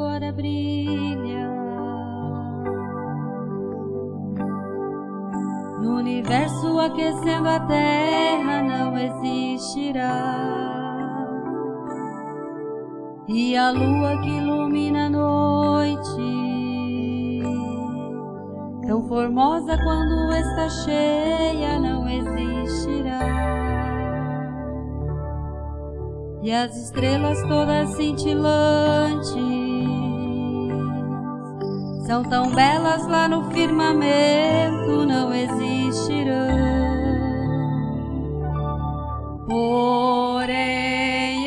agora brilha. No universo aquecendo a terra não existirá. E a lua que ilumina a noite, tão formosa quando está cheia, não existirá e as estrelas todas cintilantes são tão belas lá no firmamento, não existirão. Porém,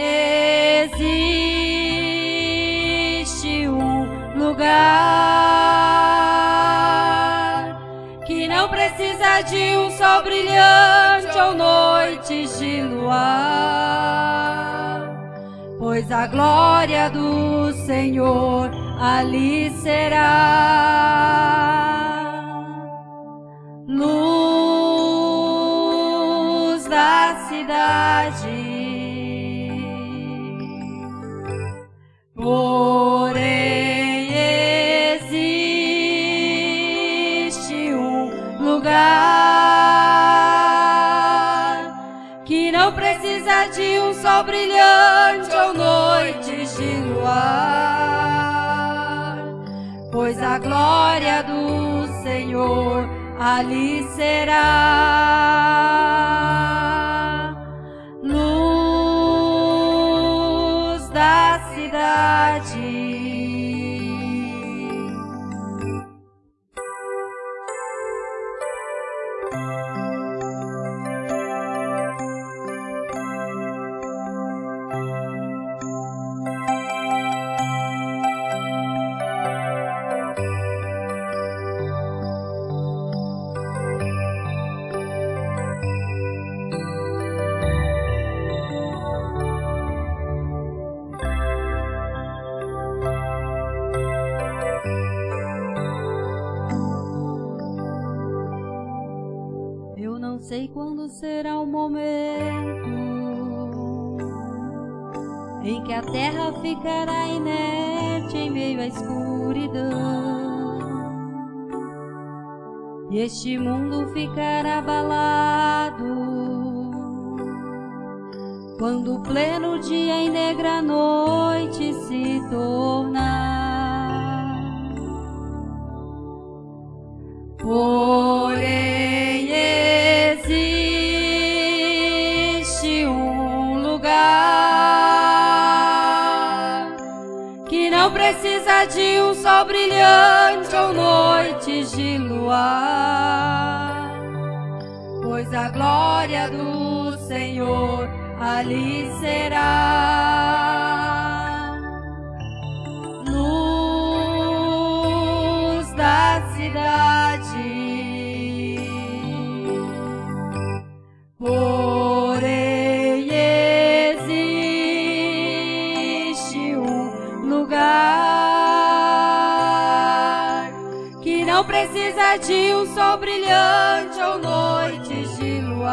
existe um lugar que não precisa de um sol brilhante ou noites de luar pois a glória do Senhor ali será. Luz da cidade. Porém existe um lugar que não precisa de um sol brilhante glória do Senhor ali será. Sei quando será o momento em que a terra ficará inerte em meio à escuridão e este mundo ficará abalado quando o pleno dia em negra noite se tornar. Porém precisa de um sol brilhante ou noites de luar, pois a glória do Senhor ali será. Precisa de um sol brilhante ou noites de luar,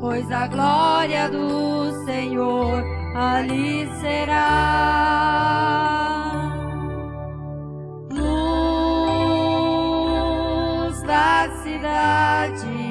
pois a glória do Senhor ali será. Luz da cidade.